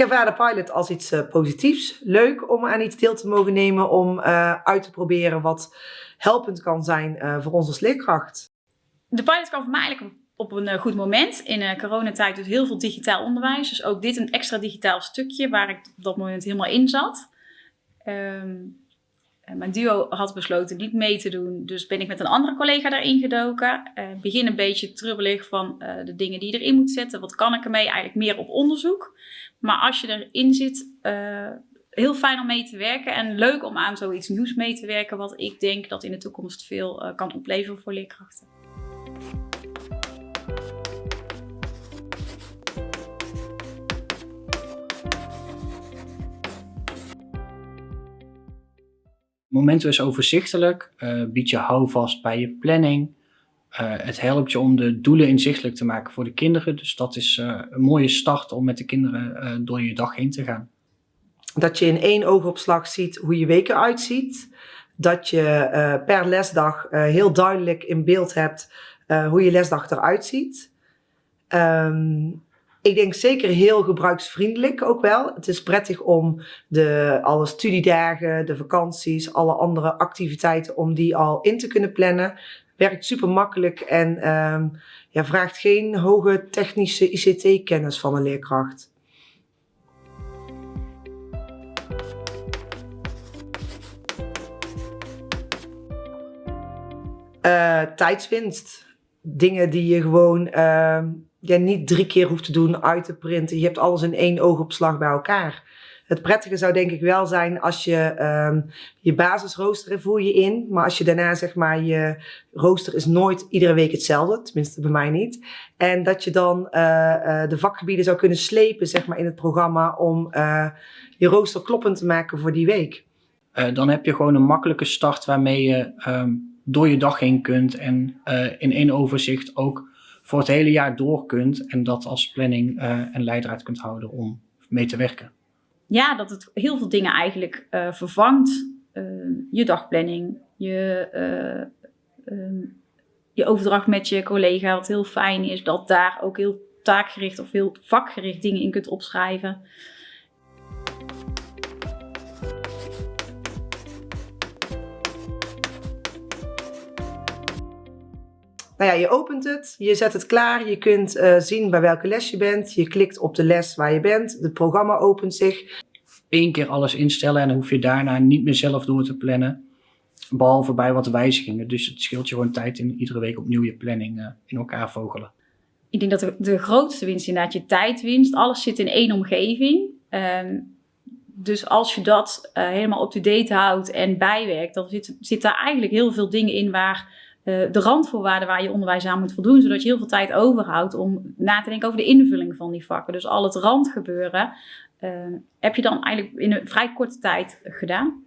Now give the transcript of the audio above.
ervaar de pilot als iets uh, positiefs. Leuk om aan iets deel te mogen nemen om uh, uit te proberen wat helpend kan zijn uh, voor ons als leerkracht. De pilot kwam voor mij eigenlijk op een goed moment. In coronatijd dus heel veel digitaal onderwijs. Dus ook dit een extra digitaal stukje waar ik op dat moment helemaal in zat. Um, mijn duo had besloten niet mee te doen, dus ben ik met een andere collega daarin gedoken. Uh, begin een beetje trubbelig van uh, de dingen die je erin moet zetten. Wat kan ik ermee? Eigenlijk meer op onderzoek. Maar als je erin zit, heel fijn om mee te werken en leuk om aan zoiets nieuws mee te werken, wat ik denk dat in de toekomst veel kan opleveren voor leerkrachten. Momento is overzichtelijk, uh, biedt je houvast bij je planning. Uh, het helpt je om de doelen inzichtelijk te maken voor de kinderen. Dus dat is uh, een mooie start om met de kinderen door je dag heen te gaan. Dat je in één oogopslag ziet hoe je week eruit ziet. Dat je per lesdag heel duidelijk in beeld hebt hoe je lesdag eruit ziet. Um, ik denk zeker heel gebruiksvriendelijk ook wel. Het is prettig om de, alle studiedagen, de vakanties, alle andere activiteiten, om die al in te kunnen plannen. Werkt super makkelijk en um, ja, vraagt geen hoge technische ICT-kennis van een leerkracht. Uh, tijdswinst. Dingen die je gewoon uh, je niet drie keer hoeft te doen, uit te printen. Je hebt alles in één oogopslag bij elkaar. Het prettige zou denk ik wel zijn als je um, je basisrooster voer je in. Maar als je daarna zeg maar je rooster is nooit iedere week hetzelfde. Tenminste bij mij niet. En dat je dan uh, uh, de vakgebieden zou kunnen slepen zeg maar in het programma om uh, je rooster kloppend te maken voor die week. dan heb je gewoon een makkelijke start waarmee je um, door je dag heen kunt. En in één overzicht ook voor het hele jaar door kunt en dat als planning uh, en leidraad kunt houden om mee te werken. Ja, dat het heel veel dingen eigenlijk uh, vervangt. Uh, je dagplanning, je, ehm, je overdracht met je collega, wat heel fijn is, dat daar ook heel taakgericht of heel vakgericht dingen in kunt opschrijven. Nou ja, je opent het, je zet het klaar, je kunt uh, zien bij welke les je bent. Je klikt op de les waar je bent, het programma opent zich. Eén keer alles instellen en dan hoef je daarna niet meer zelf door te plannen. Behalve bij wat wijzigingen. Dus het scheelt je gewoon tijd in iedere week opnieuw je planning uh, in elkaar vogelen. Ik denk dat de, de grootste winst inderdaad je tijdwinst. Alles zit in één omgeving. Um, dus als je dat uh, helemaal up-to-date houdt en bijwerkt, dan zit, zit daar eigenlijk heel veel dingen in waar uh, de randvoorwaarden waar je onderwijs aan moet voldoen, zodat je heel veel tijd overhoudt om na te denken over de invulling van die vakken. Dus al het randgebeuren uh, heb je dan eigenlijk in een vrij korte tijd gedaan.